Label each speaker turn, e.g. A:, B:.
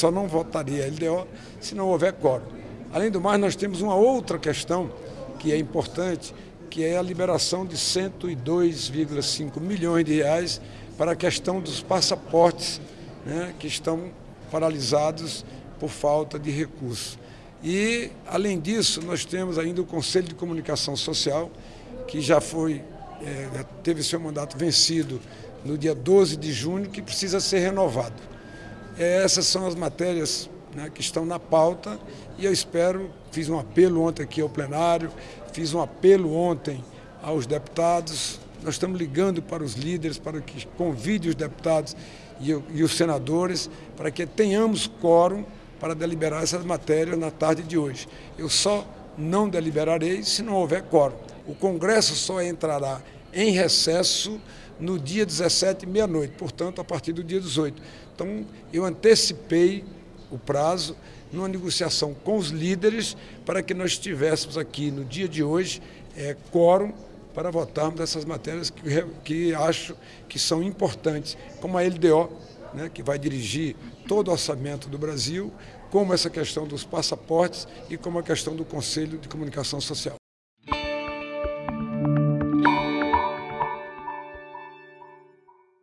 A: só não votaria a LDO se não houver quórum. Além do mais, nós temos uma outra questão que é importante, que é a liberação de 102,5 milhões de reais para a questão dos passaportes né, que estão paralisados por falta de recursos. E, além disso, nós temos ainda o Conselho de Comunicação Social, que já foi, é, teve seu mandato vencido no dia 12 de junho, que precisa ser renovado. É, essas são as matérias né, que estão na pauta e eu espero, fiz um apelo ontem aqui ao plenário, fiz um apelo ontem aos deputados, nós estamos ligando para os líderes para que convide os deputados e, e os senadores para que tenhamos quórum para deliberar essas matérias na tarde de hoje. Eu só não deliberarei se não houver quórum. O Congresso só entrará em recesso no dia 17, meia-noite, portanto, a partir do dia 18. Então, eu antecipei o prazo numa negociação com os líderes para que nós tivéssemos aqui no dia de hoje é, quórum para votarmos essas matérias que, que acho que são importantes, como a LDO, né, que vai dirigir todo o orçamento do Brasil, como essa questão dos passaportes e como a questão do Conselho de Comunicação Social.